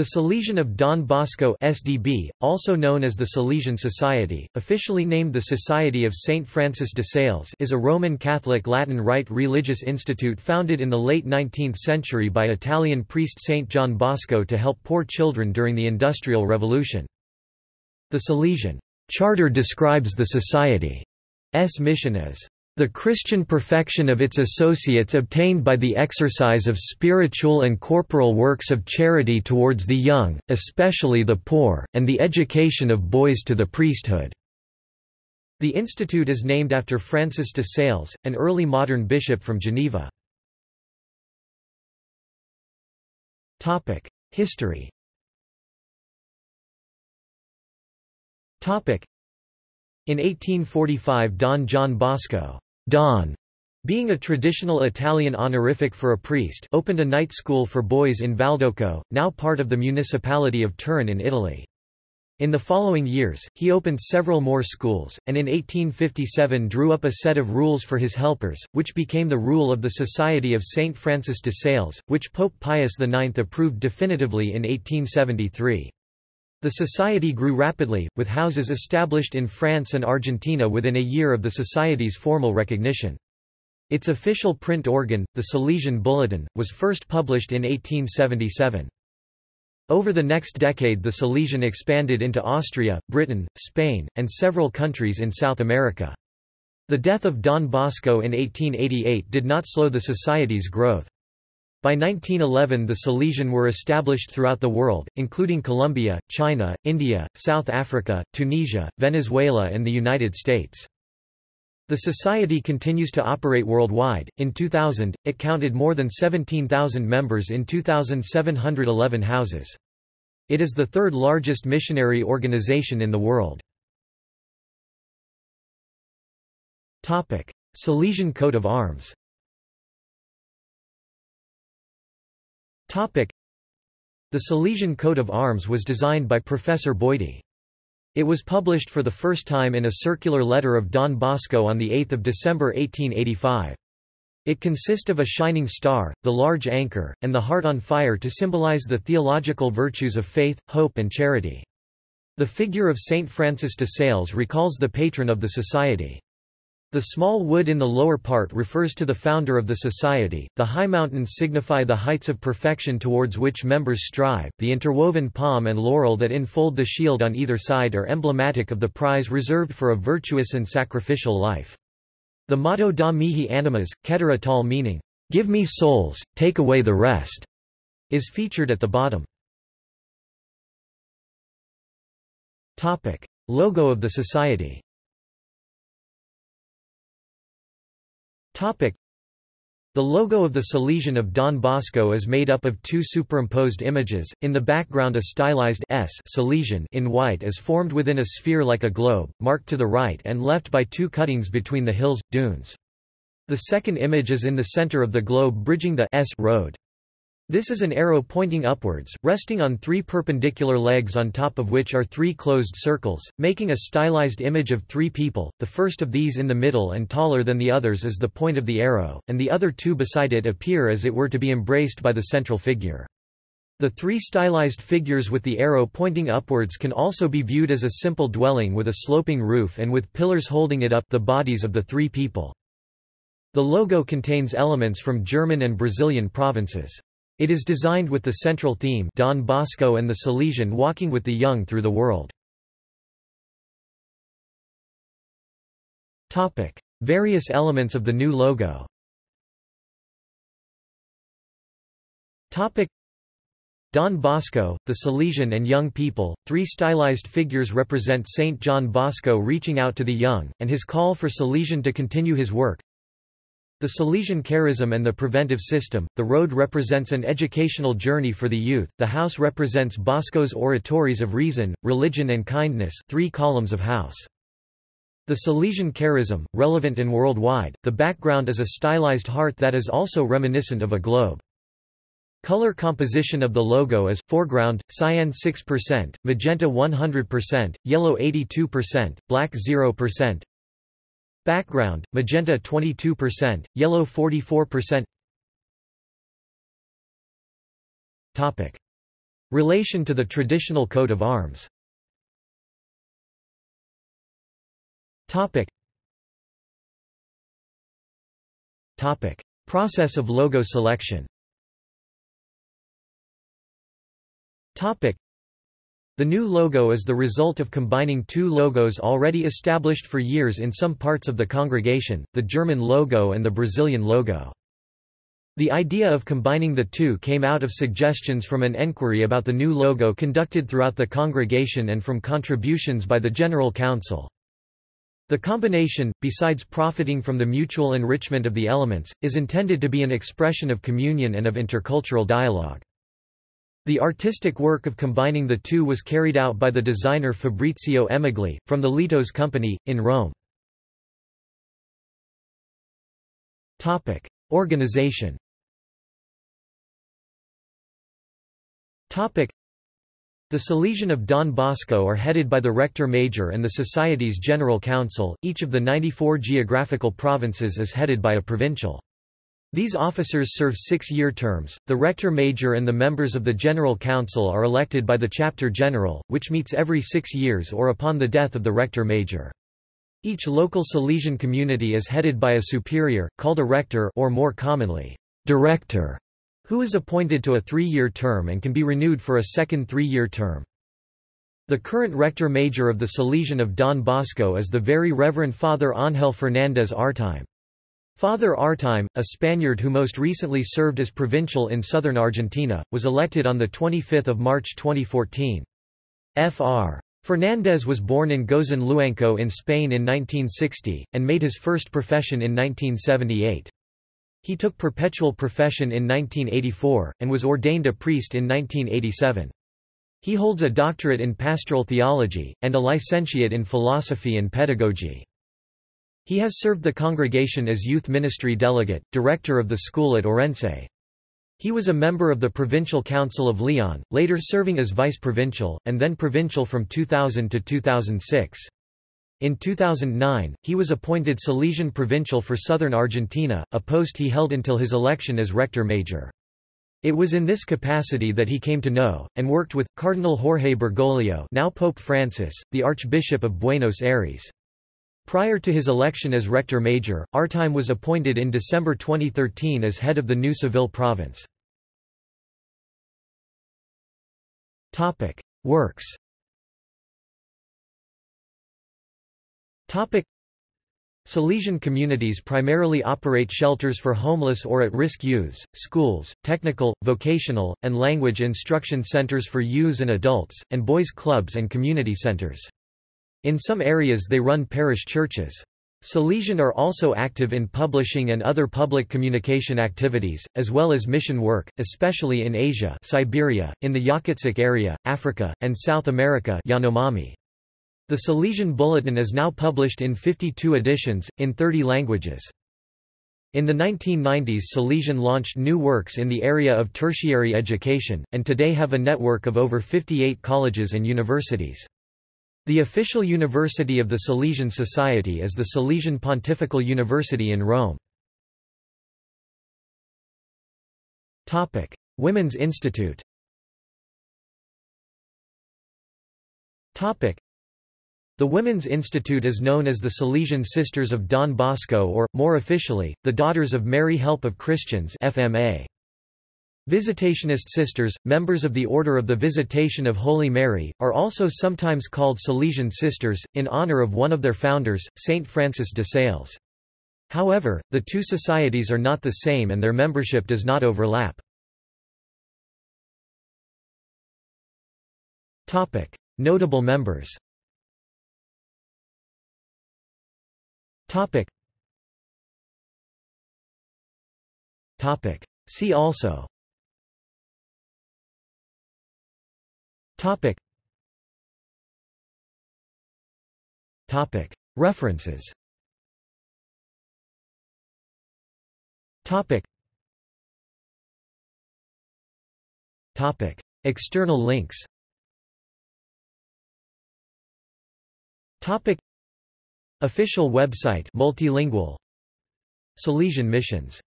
The Salesian of Don Bosco SDB, also known as the Salesian Society, officially named the Society of St. Francis de Sales is a Roman Catholic Latin Rite religious institute founded in the late 19th century by Italian priest St. John Bosco to help poor children during the Industrial Revolution. The Salesian charter describes the Society's mission as the Christian perfection of its associates obtained by the exercise of spiritual and corporal works of charity towards the young, especially the poor, and the education of boys to the priesthood." The institute is named after Francis de Sales, an early modern bishop from Geneva. History in 1845 Don John Bosco Don, being a traditional Italian honorific for a priest opened a night school for boys in Valdocco, now part of the municipality of Turin in Italy. In the following years, he opened several more schools, and in 1857 drew up a set of rules for his helpers, which became the rule of the Society of St. Francis de Sales, which Pope Pius IX approved definitively in 1873. The society grew rapidly, with houses established in France and Argentina within a year of the society's formal recognition. Its official print organ, the Salesian Bulletin, was first published in 1877. Over the next decade the Salesian expanded into Austria, Britain, Spain, and several countries in South America. The death of Don Bosco in 1888 did not slow the society's growth. By 1911 the Salesian were established throughout the world, including Colombia, China, India, South Africa, Tunisia, Venezuela and the United States. The society continues to operate worldwide. In 2000, it counted more than 17,000 members in 2,711 houses. It is the third largest missionary organization in the world. Topic: Salesian coat of arms The Salesian coat of arms was designed by Professor Boiti. It was published for the first time in a circular letter of Don Bosco on 8 December 1885. It consists of a shining star, the large anchor, and the heart on fire to symbolize the theological virtues of faith, hope and charity. The figure of Saint Francis de Sales recalls the patron of the society. The small wood in the lower part refers to the founder of the society, the high mountains signify the heights of perfection towards which members strive, the interwoven palm and laurel that enfold the shield on either side are emblematic of the prize reserved for a virtuous and sacrificial life. The motto Da mihi animas, cetera tolle meaning, "'Give me souls, take away the rest' is featured at the bottom. Logo of the society The logo of the Salesian of Don Bosco is made up of two superimposed images, in the background a stylized S Salesian in white is formed within a sphere like a globe, marked to the right and left by two cuttings between the hills, dunes. The second image is in the center of the globe bridging the S road. This is an arrow pointing upwards, resting on three perpendicular legs on top of which are three closed circles, making a stylized image of three people, the first of these in the middle and taller than the others is the point of the arrow, and the other two beside it appear as it were to be embraced by the central figure. The three stylized figures with the arrow pointing upwards can also be viewed as a simple dwelling with a sloping roof and with pillars holding it up the bodies of the three people. The logo contains elements from German and Brazilian provinces. It is designed with the central theme Don Bosco and the Salesian walking with the young through the world. Various elements of the new logo Don Bosco, the Salesian and young people, three stylized figures represent Saint John Bosco reaching out to the young, and his call for Salesian to continue his work. The Salesian charism and the preventive system, the road represents an educational journey for the youth, the house represents Bosco's oratories of reason, religion and kindness three columns of house. The Salesian charism, relevant and worldwide, the background is a stylized heart that is also reminiscent of a globe. Color composition of the logo is, foreground, cyan 6%, magenta 100%, yellow 82%, black 0%, Background, magenta 22%, yellow 44%. Topic. Relation to the traditional coat of arms Topic. Topic. Process of logo selection Topic. The new logo is the result of combining two logos already established for years in some parts of the congregation, the German logo and the Brazilian logo. The idea of combining the two came out of suggestions from an enquiry about the new logo conducted throughout the congregation and from contributions by the General Council. The combination, besides profiting from the mutual enrichment of the elements, is intended to be an expression of communion and of intercultural dialogue. The artistic work of combining the two was carried out by the designer Fabrizio Emigli, from the Litos Company, in Rome. Topic. Organization Topic. the Salesian of Don Bosco are headed by the Rector Major and the Society's General Council, each of the 94 geographical provinces is headed by a provincial. These officers serve six-year terms. The Rector Major and the members of the General Council are elected by the Chapter General, which meets every six years or upon the death of the Rector Major. Each local Salesian community is headed by a superior, called a rector or more commonly, director who is appointed to a three-year term and can be renewed for a second three-year term. The current rector major of the Salesian of Don Bosco is the Very Reverend Father Ángel Fernández Artime. Father Artime, a Spaniard who most recently served as provincial in southern Argentina, was elected on 25 March 2014. Fr. Fernández was born in Gozón Luanco in Spain in 1960, and made his first profession in 1978. He took perpetual profession in 1984, and was ordained a priest in 1987. He holds a doctorate in pastoral theology, and a licentiate in philosophy and pedagogy. He has served the congregation as youth ministry delegate, director of the school at Orense. He was a member of the Provincial Council of Leon, later serving as vice-provincial, and then provincial from 2000 to 2006. In 2009, he was appointed Salesian Provincial for southern Argentina, a post he held until his election as Rector Major. It was in this capacity that he came to know, and worked with, Cardinal Jorge Bergoglio now Pope Francis, the Archbishop of Buenos Aires. Prior to his election as Rector Major, Artime was appointed in December 2013 as head of the new Seville province. Topic: Works Topic Salesian communities primarily operate shelters for homeless or at-risk youths, schools, technical, vocational, and language instruction centers for youths and adults, and boys' clubs and community centers. In some areas they run parish churches. Salesian are also active in publishing and other public communication activities, as well as mission work, especially in Asia Siberia, in the Yakutsk area, Africa, and South America Yanomami. The Salesian Bulletin is now published in 52 editions, in 30 languages. In the 1990s Salesian launched new works in the area of tertiary education, and today have a network of over 58 colleges and universities. The official university of the Salesian Society is the Salesian Pontifical University in Rome. Women's Institute the Women's Institute is known as the Salesian Sisters of Don Bosco or, more officially, the Daughters of Mary Help of Christians FMA. Visitationist sisters, members of the Order of the Visitation of Holy Mary, are also sometimes called Salesian sisters, in honor of one of their founders, Saint Francis de Sales. However, the two societies are not the same and their membership does not overlap. Notable members Topic. Topic. See also. Topic. Topic. References. Topic. Topic. External links. Topic. Official website multilingual Salesian missions